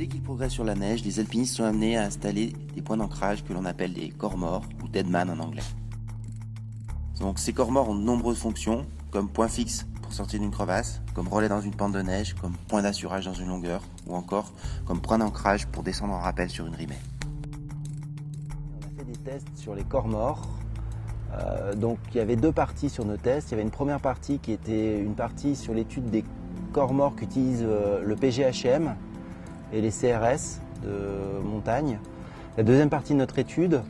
Dès qu'ils progressent sur la neige, les alpinistes sont amenés à installer des points d'ancrage que l'on appelle des corps morts ou deadman en anglais. Ces corps morts ont de nombreuses fonctions, comme point fixe pour sortir d'une crevasse, comme relais dans une pente de neige, comme point d'assurage dans une longueur, ou encore comme point d'ancrage pour descendre en rappel sur une rimée. On a fait des tests sur les corps morts. Euh, donc il y avait deux parties sur nos tests. Il y avait une première partie qui était une partie sur l'étude des corps morts qu'utilise euh, le PGHM, et les CRS de montagne. La deuxième partie de notre étude,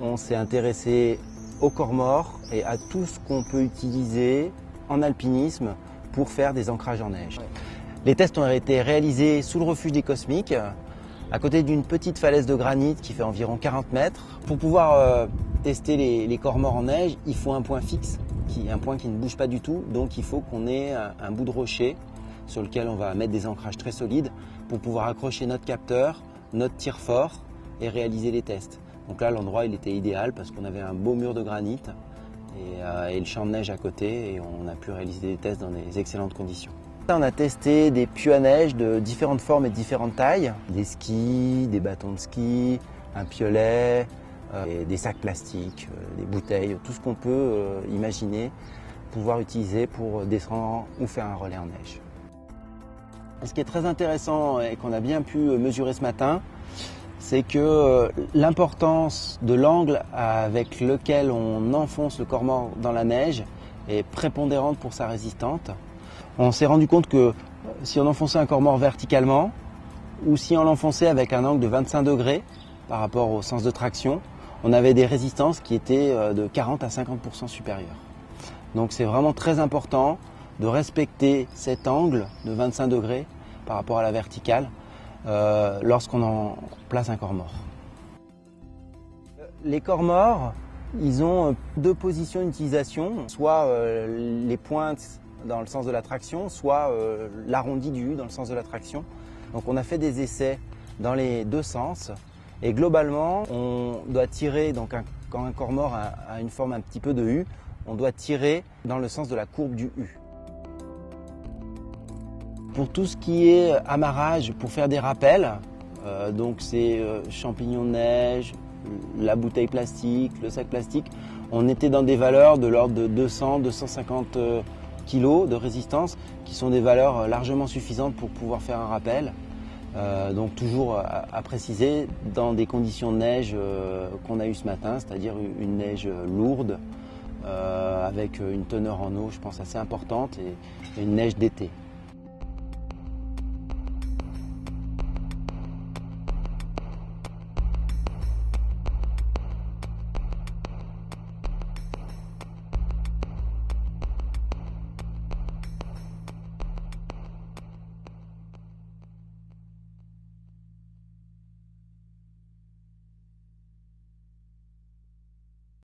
on s'est intéressé aux corps morts et à tout ce qu'on peut utiliser en alpinisme pour faire des ancrages en neige. Les tests ont été réalisés sous le refuge des Cosmiques, à côté d'une petite falaise de granit qui fait environ 40 mètres. Pour pouvoir euh, tester les, corps morts en neige, il faut un point fixe, un point qui ne bouge pas du tout, donc il faut qu'on ait un bout de rocher sur lequel on va mettre des ancrages très solides pour pouvoir accrocher notre capteur, notre tir fort et réaliser les tests. Donc là, l'endroit, il était idéal parce qu'on avait un beau mur de granit et, euh, le champ de neige à côté et on a pu réaliser des tests dans des excellentes conditions. On a testé des puits à neige de différentes formes et de différentes tailles, des skis, des bâtons de ski, un piolet, euh, des sacs plastiques, euh, des bouteilles, tout ce qu'on peut imaginer pouvoir utiliser pour descendre ou faire un relais en neige. Ce qui est très intéressant et qu'on a bien pu mesurer ce matin, c'est que euh, l'importance de l'angle avec lequel on enfonce le corps mort dans la neige est prépondérante pour sa résistante. On s'est rendu compte que euh, si on enfonçait un corps mort verticalement ou si on l'enfonçait avec un angle de 25 degrés par rapport au sens de traction, on avait des résistances qui étaient euh, de 40 à 50% supérieures. Donc c'est vraiment très important de respecter cet angle de 25 degrés par rapport à la verticale euh, lorsqu'on en place un corps mort. Les corps morts, ils ont deux positions d'utilisation, soit euh, les pointes dans le sens de la traction, soit euh, l'arrondi du U dans le sens de la traction. Donc on a fait des essais dans les deux sens et globalement on doit tirer, donc quand un corps mort a une forme un petit peu de U, on doit tirer dans le sens de la courbe du U. Pour tout ce qui est amarrage, pour faire des rappels, euh, donc c'est euh, champignons de neige, la bouteille plastique, le sac plastique, on était dans des valeurs de l'ordre de 200-250 euh, kg de résistance, qui sont des valeurs largement suffisantes pour pouvoir faire un rappel. donc toujours à, préciser, dans des conditions de neige qu'on a eu ce matin, c'est-à-dire une neige lourde, avec une teneur en eau, je pense, assez importante, et une neige d'été.